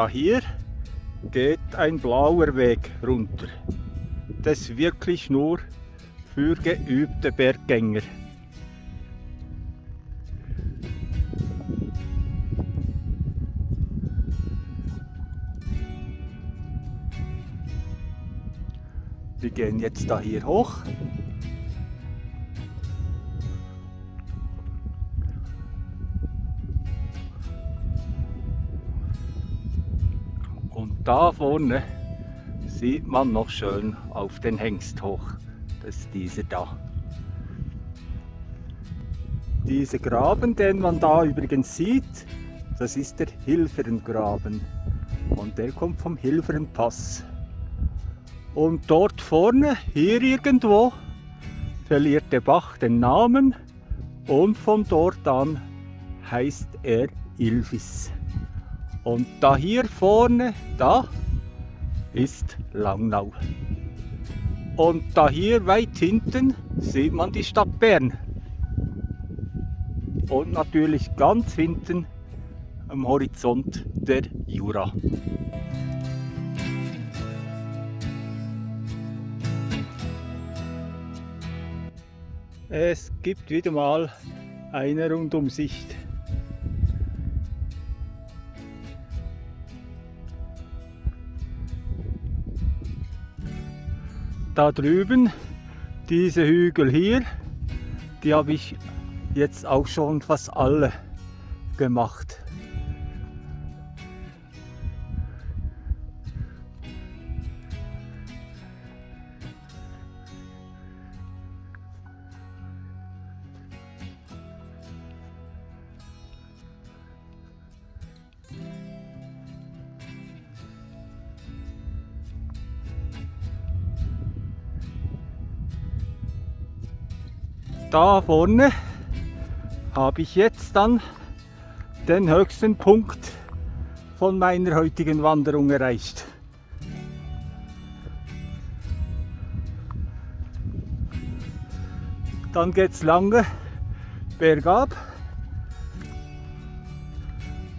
da hier geht ein blauer Weg runter. Das wirklich nur für geübte Berggänger. Wir gehen jetzt da hier hoch. Da vorne sieht man noch schön auf den Hengst hoch. Das ist dieser da. Dieser Graben, den man da übrigens sieht, das ist der Hilferngraben. Und der kommt vom Hilfernpass. Und dort vorne, hier irgendwo, verliert der Bach den Namen und von dort an heißt er Ilvis. Und da hier vorne, da ist Langnau. Und da hier weit hinten sieht man die Stadt Bern. Und natürlich ganz hinten am Horizont der Jura. Es gibt wieder mal eine Rundumsicht. Da drüben, diese Hügel hier, die habe ich jetzt auch schon fast alle gemacht. Da vorne habe ich jetzt dann den höchsten Punkt von meiner heutigen Wanderung erreicht. Dann geht es lange bergab,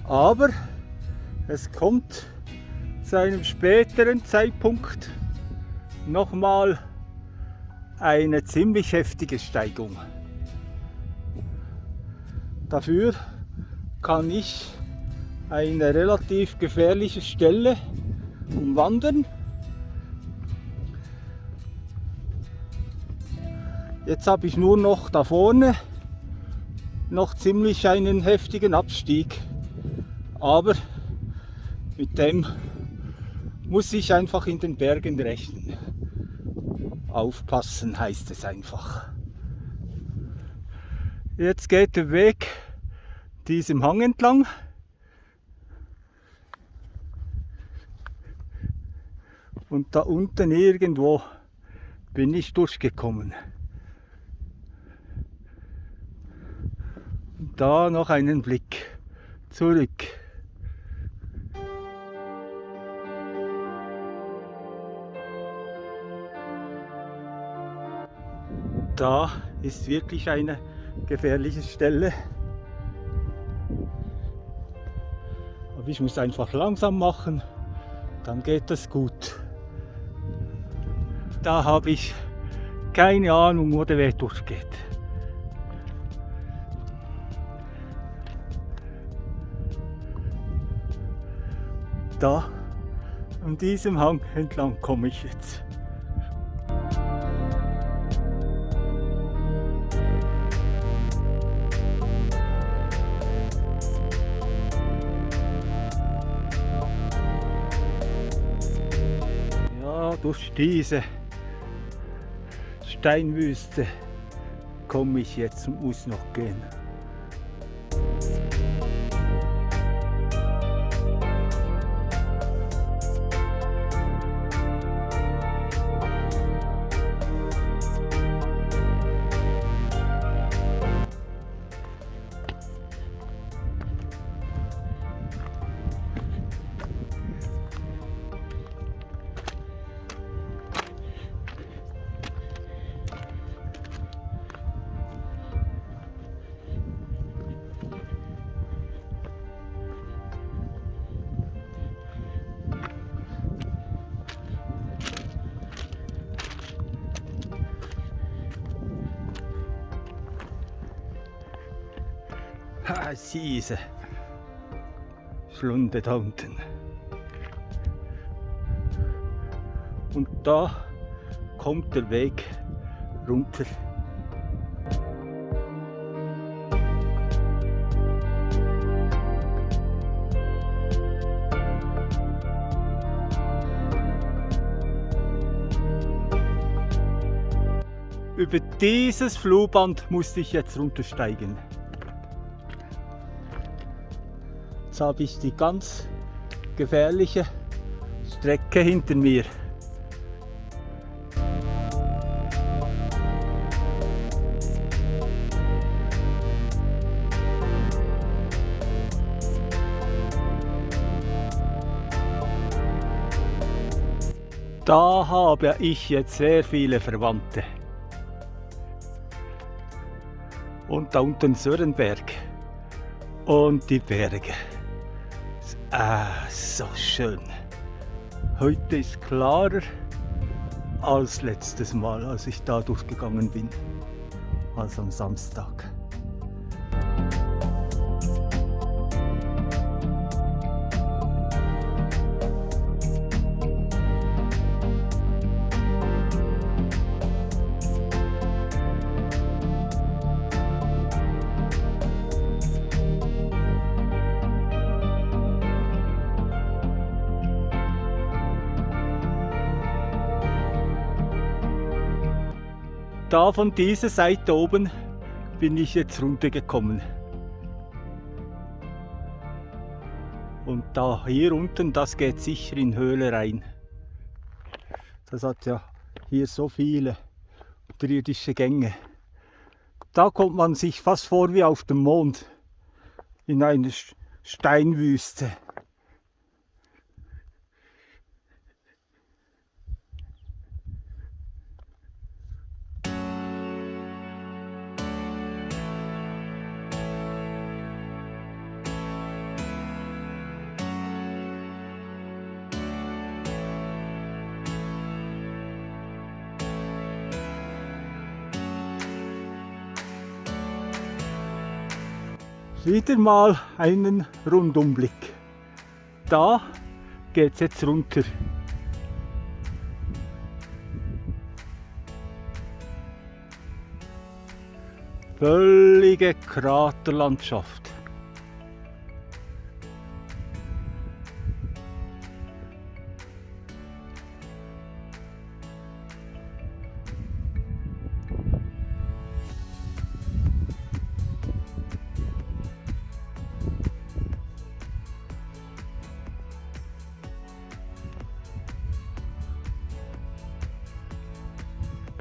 aber es kommt zu einem späteren Zeitpunkt nochmal eine ziemlich heftige Steigung. Dafür kann ich eine relativ gefährliche Stelle umwandern. Jetzt habe ich nur noch da vorne noch ziemlich einen heftigen Abstieg. Aber mit dem muss ich einfach in den Bergen rechnen. Aufpassen heißt es einfach. Jetzt geht der Weg diesem Hang entlang. Und da unten irgendwo bin ich durchgekommen. Da noch einen Blick zurück. Da ist wirklich eine gefährliche Stelle. Aber ich muss einfach langsam machen, dann geht das gut. Da habe ich keine Ahnung, wo der Weg durchgeht. Da, an diesem Hang entlang komme ich jetzt. Durch diese Steinwüste komme ich jetzt und muss noch gehen. Schlunde da unten. Und da kommt der Weg runter. Über dieses Flugband musste ich jetzt runtersteigen. Jetzt habe ich die ganz gefährliche Strecke hinter mir. Da habe ich jetzt sehr viele Verwandte. Und da unten Sörenberg. Und die Berge. Ah, so schön. Heute ist klarer als letztes Mal, als ich da durchgegangen bin. Als am Samstag. Da von dieser Seite oben bin ich jetzt runtergekommen. Und da hier unten, das geht sicher in Höhle rein. Das hat ja hier so viele unterirdische Gänge. Da kommt man sich fast vor wie auf dem Mond, in einer Steinwüste. Wieder mal einen Rundumblick. Da geht es jetzt runter. Völlige Kraterlandschaft.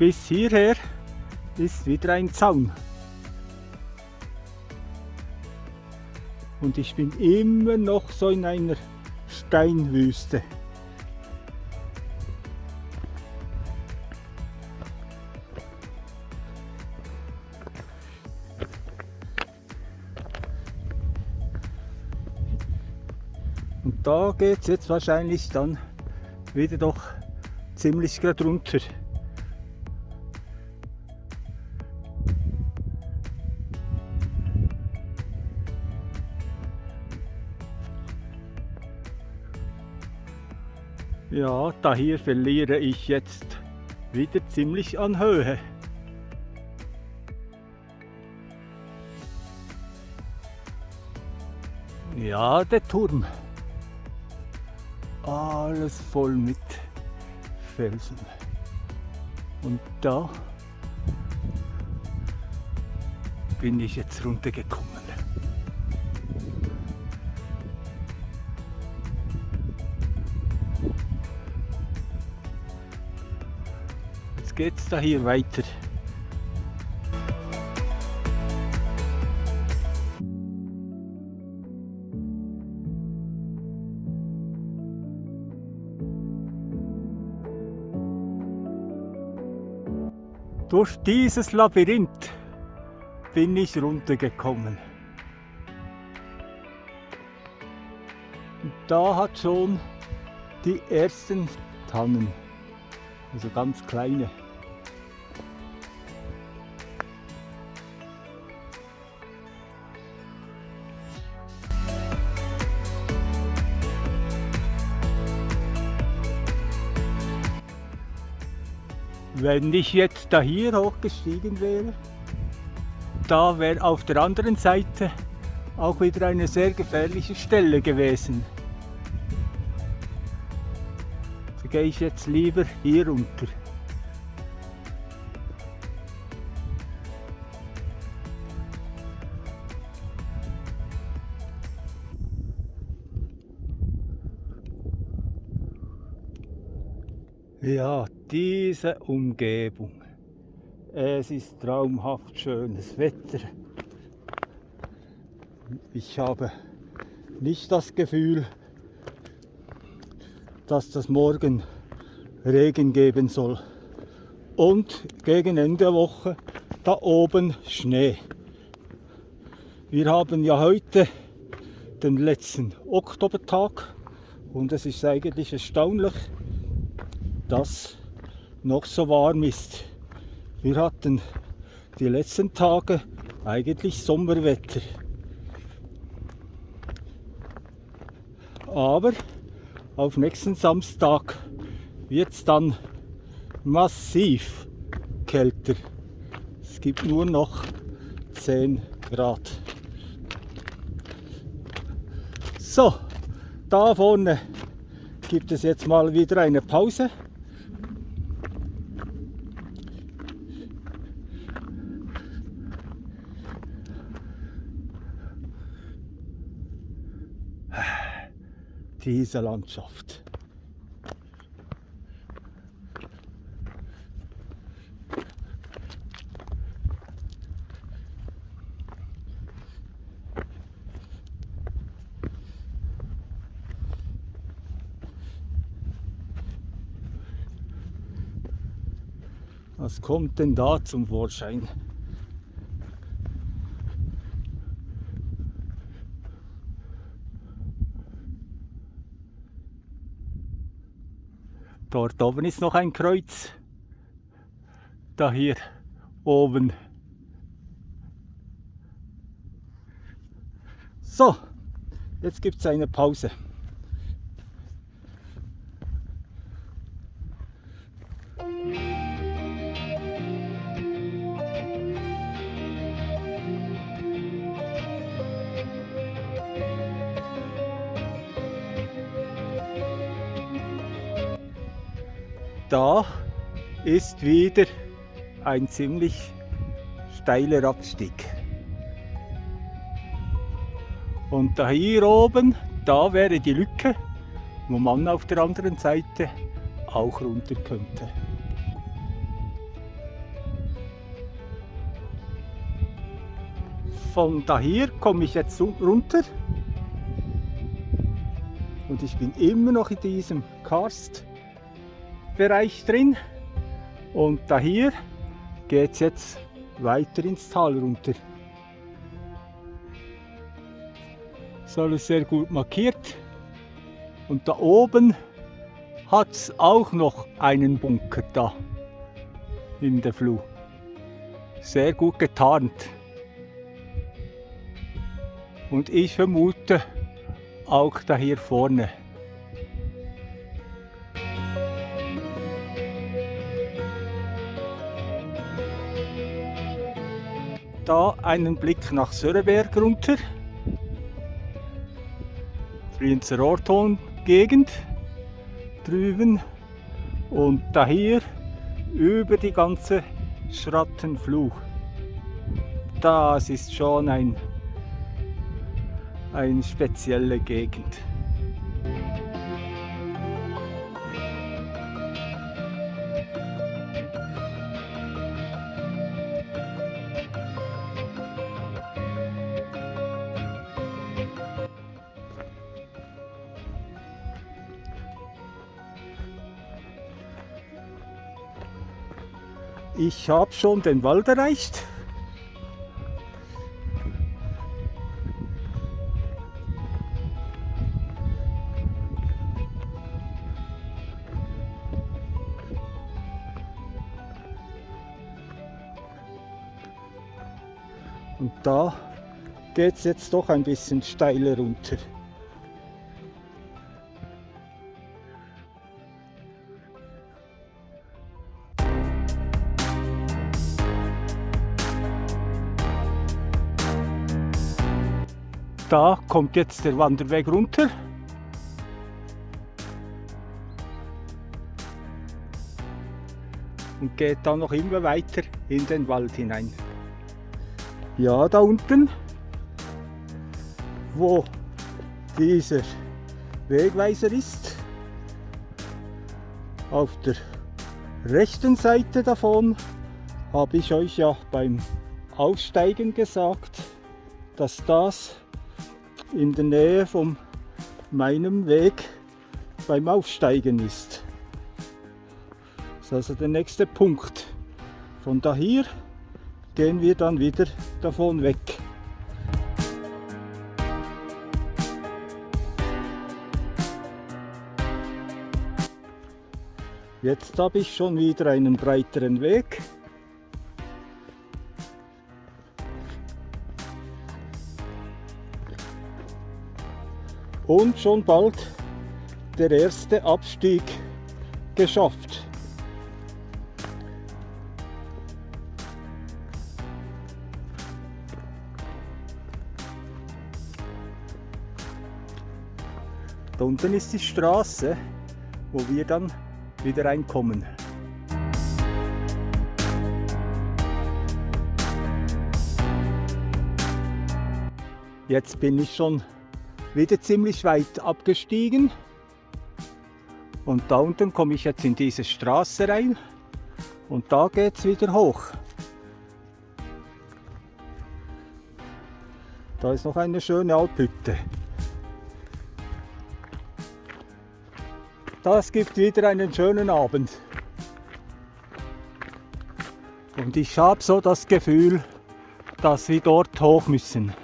Bis hierher ist wieder ein Zaun. Und ich bin immer noch so in einer Steinwüste. Und da geht es jetzt wahrscheinlich dann wieder doch ziemlich gerade runter. Ja, da hier verliere ich jetzt wieder ziemlich an Höhe. Ja, der Turm. Alles voll mit Felsen. Und da bin ich jetzt runtergekommen. Geht's da hier weiter. Durch dieses Labyrinth bin ich runtergekommen. Da hat schon die ersten Tannen, also ganz kleine, Wenn ich jetzt da hier hochgestiegen wäre, da wäre auf der anderen Seite auch wieder eine sehr gefährliche Stelle gewesen. So gehe ich jetzt lieber hier runter. Ja, diese Umgebung. Es ist traumhaft schönes Wetter. Ich habe nicht das Gefühl, dass das morgen Regen geben soll. Und gegen Ende der Woche da oben Schnee. Wir haben ja heute den letzten Oktobertag und es ist eigentlich erstaunlich, dass noch so warm ist. Wir hatten die letzten Tage eigentlich Sommerwetter. Aber auf nächsten Samstag wird es dann massiv kälter. Es gibt nur noch 10 Grad. So, da vorne gibt es jetzt mal wieder eine Pause. Diese Landschaft. Was kommt denn da zum Vorschein? Dort oben ist noch ein Kreuz. Da hier oben. So, jetzt gibt es eine Pause. Ist wieder ein ziemlich steiler Abstieg. Und da hier oben, da wäre die Lücke, wo man auf der anderen Seite auch runter könnte. Von da hier komme ich jetzt runter und ich bin immer noch in diesem Karst Bereich drin und da hier geht es jetzt weiter ins Tal runter. Das ist alles sehr gut markiert und da oben hat es auch noch einen Bunker da in der Flur. Sehr gut getarnt. Und ich vermute auch da hier vorne. Da einen Blick nach Söreberg runter. Brienzer Orton Gegend drüben und da hier über die ganze Schrattenfluh. Das ist schon ein, eine spezielle Gegend. Ich habe schon den Wald erreicht. Und da geht es jetzt doch ein bisschen steiler runter. Da kommt jetzt der Wanderweg runter. Und geht dann noch immer weiter in den Wald hinein. Ja, da unten, wo dieser Wegweiser ist, auf der rechten Seite davon habe ich euch ja beim Aussteigen gesagt, dass das in der Nähe von meinem Weg beim Aufsteigen ist. Das ist also der nächste Punkt. Von daher gehen wir dann wieder davon weg. Jetzt habe ich schon wieder einen breiteren Weg. Und schon bald der erste Abstieg geschafft. Da unten ist die Straße, wo wir dann wieder reinkommen. Jetzt bin ich schon wieder ziemlich weit abgestiegen und da unten komme ich jetzt in diese Straße rein und da geht es wieder hoch. Da ist noch eine schöne Alphütte. Das gibt wieder einen schönen Abend. Und ich habe so das Gefühl, dass wir dort hoch müssen.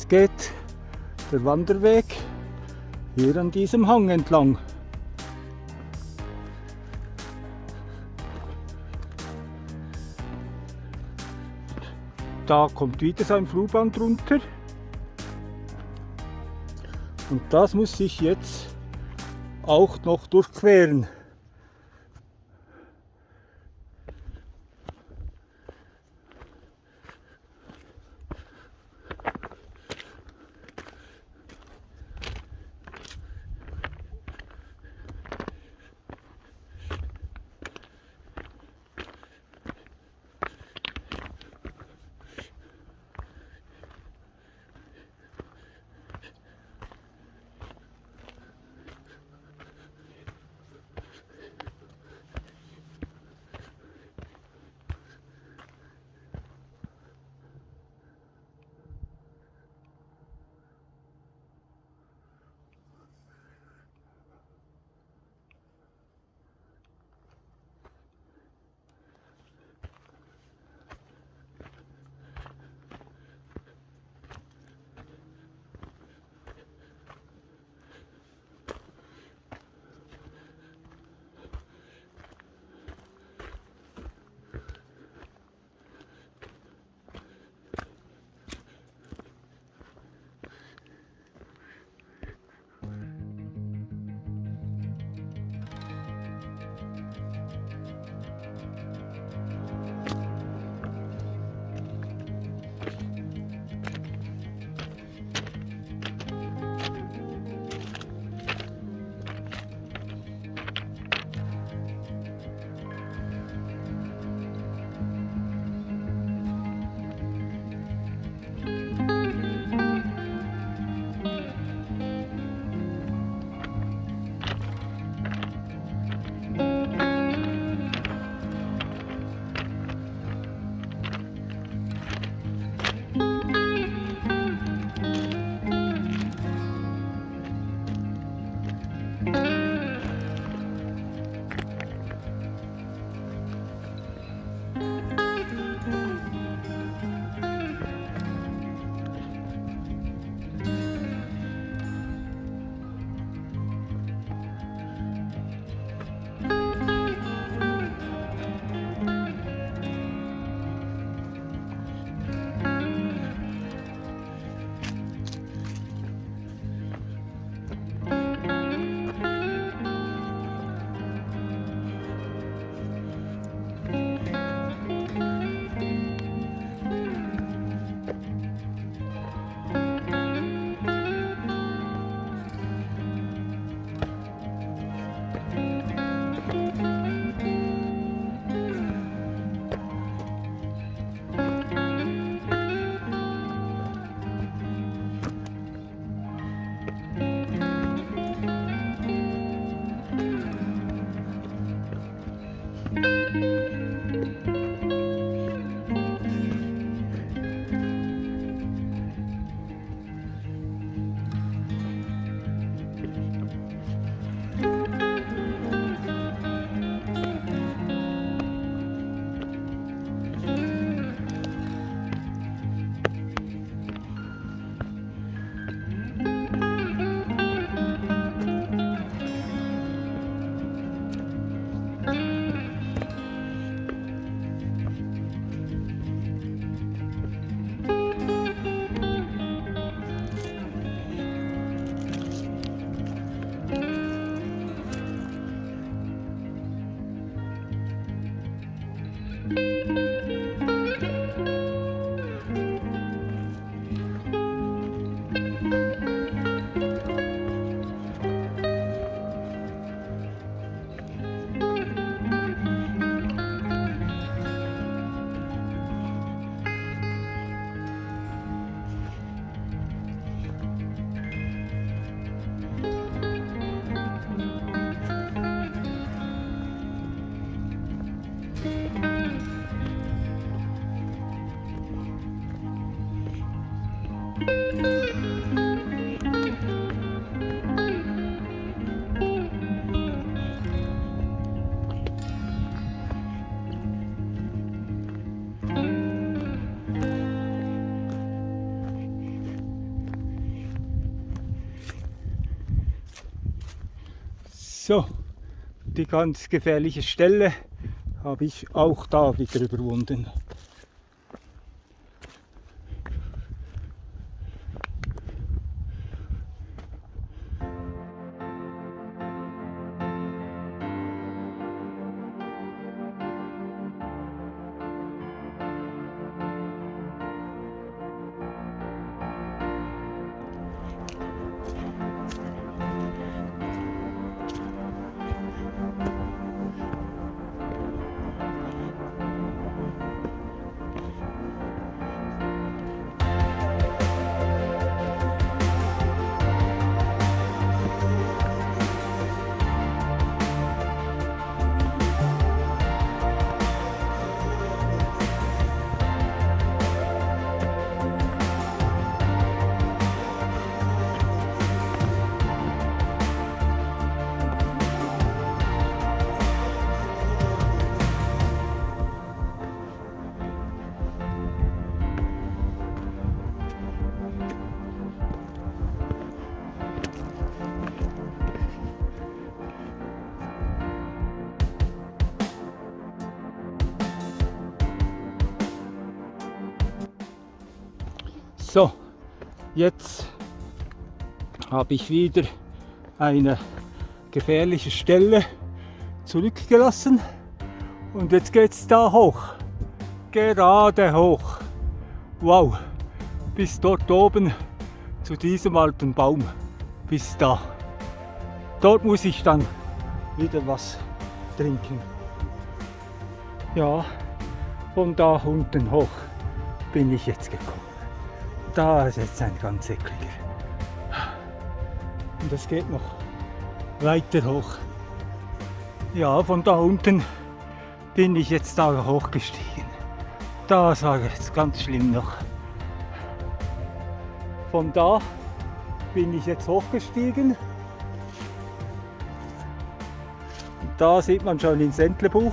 Jetzt geht der Wanderweg hier an diesem Hang entlang. Da kommt wieder so ein Flugband runter. Und das muss ich jetzt auch noch durchqueren. So, die ganz gefährliche Stelle habe ich auch da wieder überwunden. Jetzt habe ich wieder eine gefährliche Stelle zurückgelassen und jetzt geht es da hoch, gerade hoch. Wow, bis dort oben zu diesem alten Baum, bis da. Dort muss ich dann wieder was trinken. Ja, von da unten hoch bin ich jetzt gekommen. Da ist jetzt ein ganz ekliger. Und es geht noch weiter hoch. Ja, von da unten bin ich jetzt da hochgestiegen. Das war jetzt ganz schlimm noch. Von da bin ich jetzt hochgestiegen. Da sieht man schon ins Entlebuch.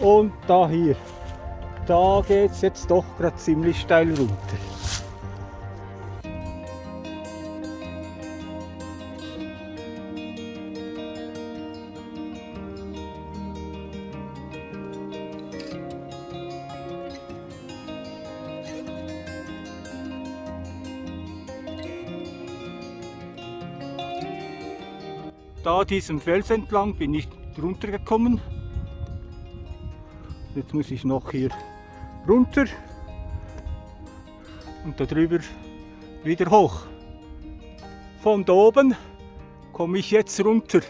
Und da hier da geht es jetzt doch gerade ziemlich steil runter. Da diesem Fels entlang bin ich runtergekommen. Jetzt muss ich noch hier runter und darüber wieder hoch. Von da oben komme ich jetzt runter.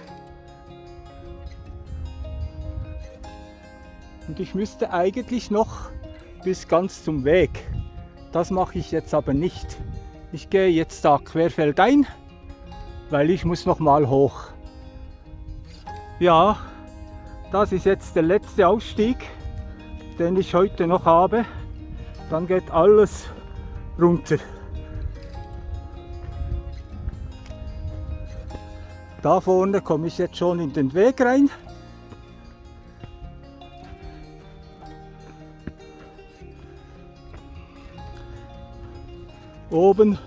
Und ich müsste eigentlich noch bis ganz zum Weg. Das mache ich jetzt aber nicht. Ich gehe jetzt da querfeldein, weil ich muss noch mal hoch. Ja, das ist jetzt der letzte Ausstieg den ich heute noch habe, dann geht alles runter. Da vorne komme ich jetzt schon in den Weg rein. Oben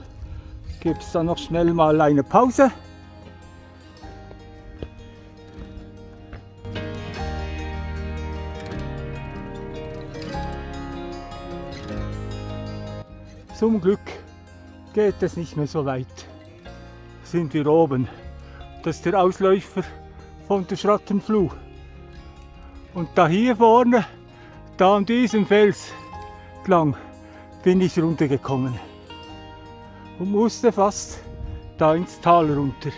gibt es dann noch schnell mal eine Pause. Zum Glück geht es nicht mehr so weit. Sind wir oben. Das ist der Ausläufer von der Schrattenfluh. Und da hier vorne, da an diesem Fels lang, bin ich runtergekommen. Und musste fast da ins Tal runter.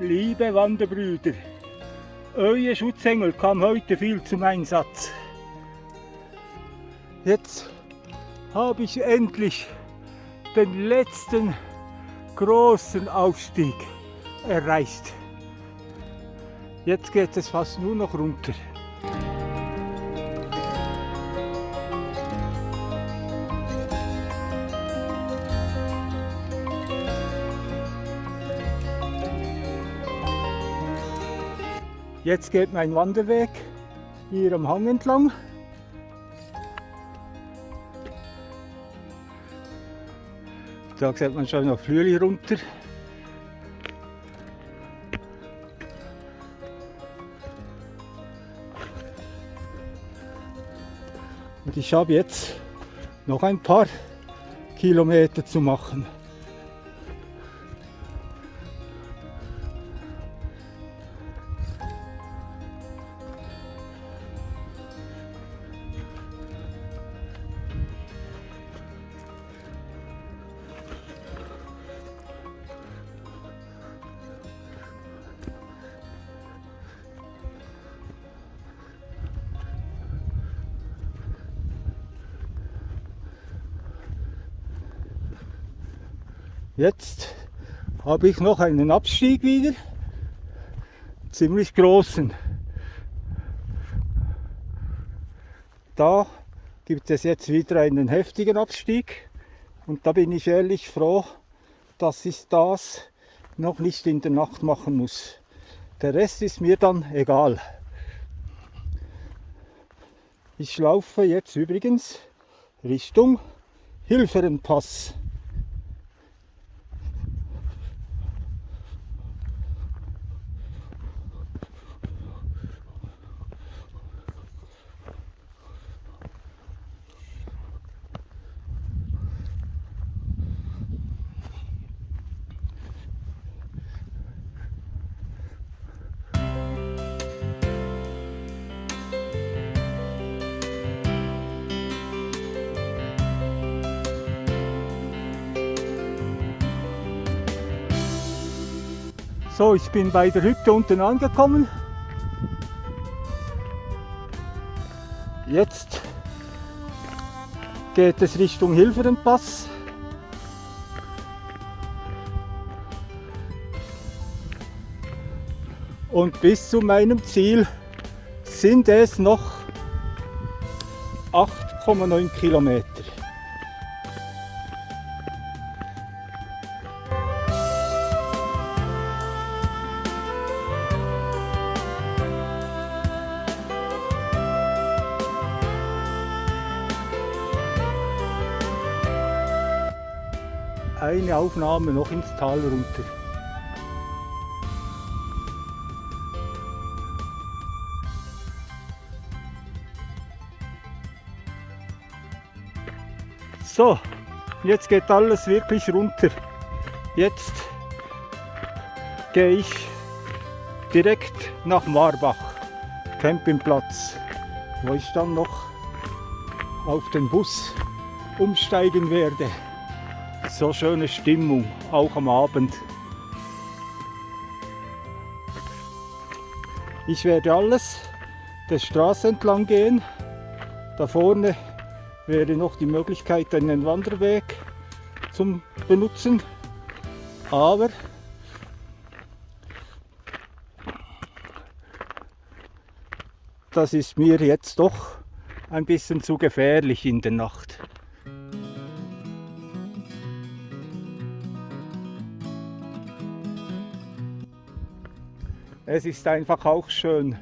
Liebe Wanderbrüder, euer Schutzengel kam heute viel zum Einsatz. Jetzt habe ich endlich den letzten großen Aufstieg erreicht. Jetzt geht es fast nur noch runter. Jetzt geht mein Wanderweg hier am Hang entlang. Da sieht man schon noch Flüeli runter. Und ich habe jetzt noch ein paar Kilometer zu machen. Jetzt habe ich noch einen Abstieg wieder, ziemlich großen. Da gibt es jetzt wieder einen heftigen Abstieg und da bin ich ehrlich froh, dass ich das noch nicht in der Nacht machen muss. Der Rest ist mir dann egal. Ich laufe jetzt übrigens Richtung Hilferenpass. So, ich bin bei der Hütte unten angekommen. Jetzt geht es Richtung Hilferenpass. Und bis zu meinem Ziel sind es noch 8,9 Kilometer. Eine Aufnahme noch ins Tal runter. So, jetzt geht alles wirklich runter. Jetzt gehe ich direkt nach Marbach, Campingplatz, wo ich dann noch auf den Bus umsteigen werde so schöne Stimmung, auch am Abend. Ich werde alles der Straße entlang gehen. Da vorne wäre noch die Möglichkeit, einen Wanderweg zum benutzen. Aber das ist mir jetzt doch ein bisschen zu gefährlich in der Nacht. Es ist einfach auch schön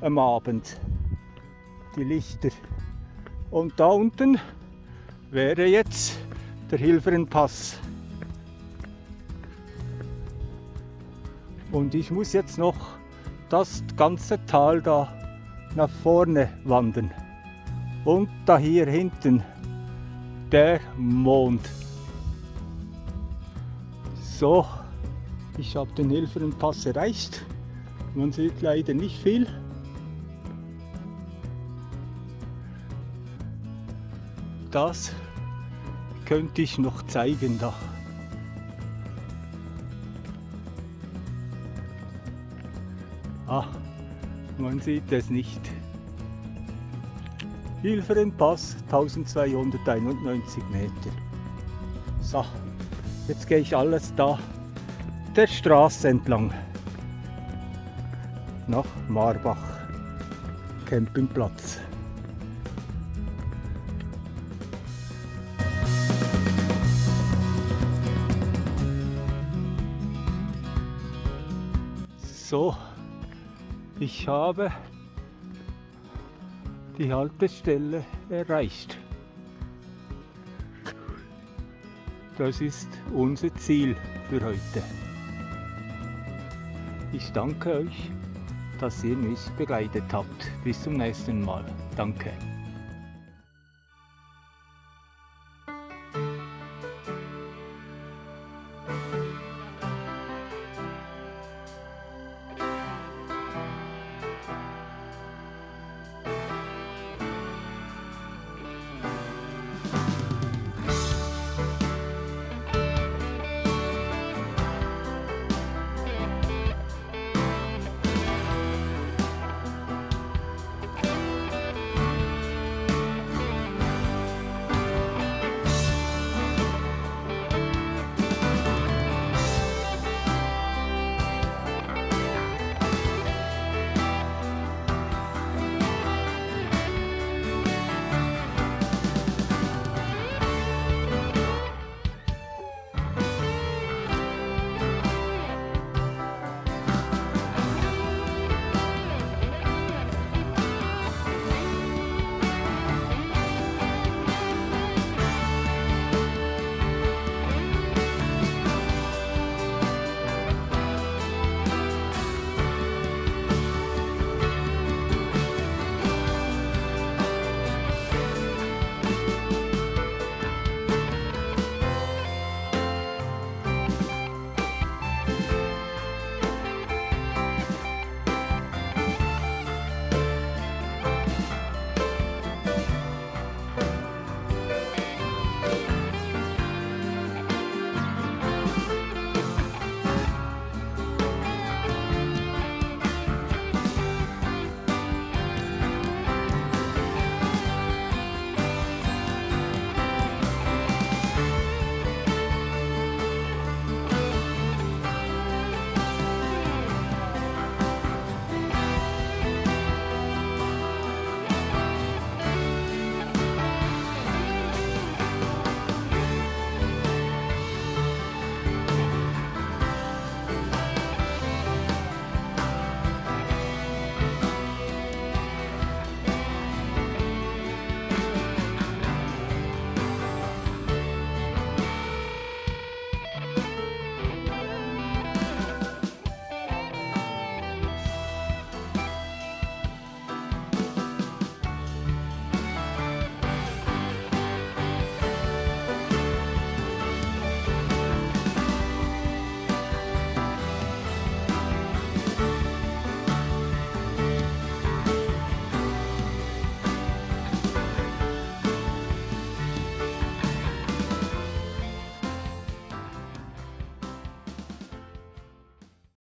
am Abend, die Lichter. Und da unten wäre jetzt der Hilferenpass. Und ich muss jetzt noch das ganze Tal da nach vorne wandern. Und da hier hinten der Mond. So, ich habe den Hilferenpass erreicht. Man sieht leider nicht viel. Das könnte ich noch zeigen da. Ah, man sieht es nicht. Hilferenpass 1291 Meter. So, jetzt gehe ich alles da der Straße entlang nach Marbach Campingplatz. So, ich habe die Haltestelle erreicht. Das ist unser Ziel für heute. Ich danke euch, dass ihr mich begleitet habt. Bis zum nächsten Mal. Danke.